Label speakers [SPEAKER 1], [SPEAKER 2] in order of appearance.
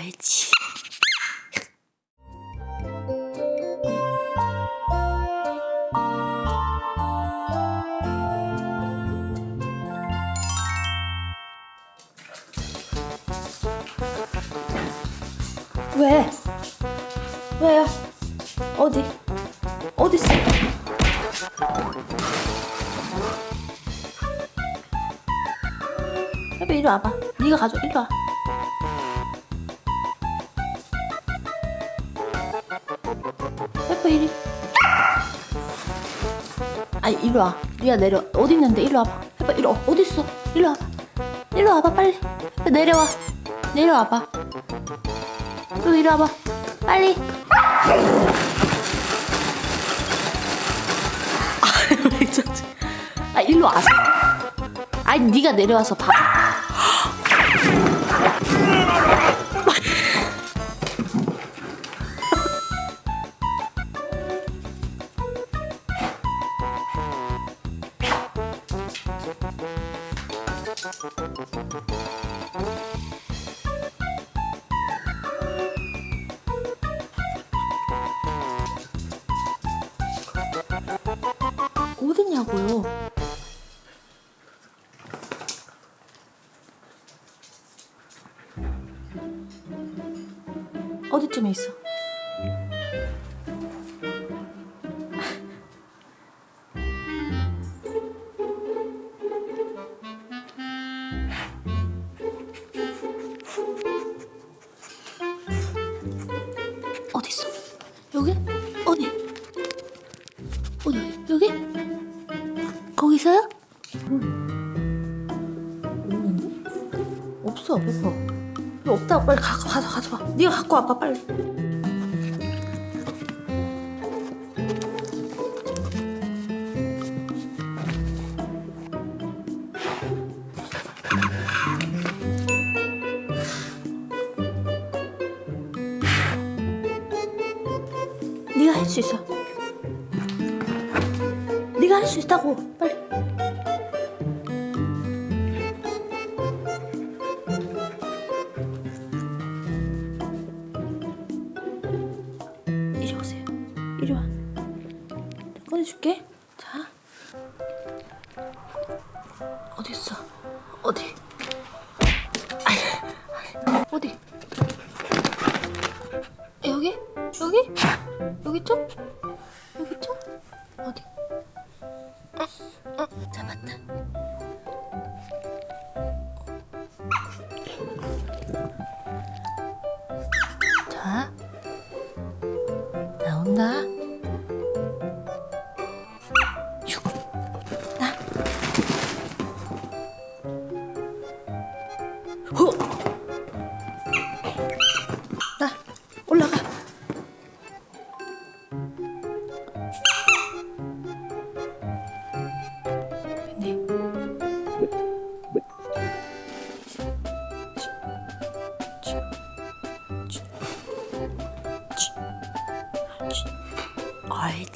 [SPEAKER 1] 옳지. 왜? 왜요? 어디? 어딨어? 해봐 이리 와봐. 네가 가져. 이리 와. 해봐 이리. 아니 이리 와. 리아 내려. 어디 있는데? 이리 와봐. 해봐 이리 와. 어디 있어? 이리 와봐. 이리 와봐 빨리. 내려와. 내려와봐. 또 이리 와봐. 빨리. 아? 아, 일로 와서. 아니, 네가 내려와서 봐. 어딨냐고요? 어디쯤에 있어? 여기? 어디? 어디? 여기? 거기 있어요? 없는데? 없어 없다고 빨리 가, 가져 가져와 네가 갖고 와봐 빨리 네가 할 수 있어. 네가 할 수 있다고. 빨리. 이리 오세요. 이리 와. 꺼내줄게. 자. 어디 있어? 어디? 어디? 여기? 여기 있죠? 여기 있죠? 어디? 아, 아, 잡았다. はい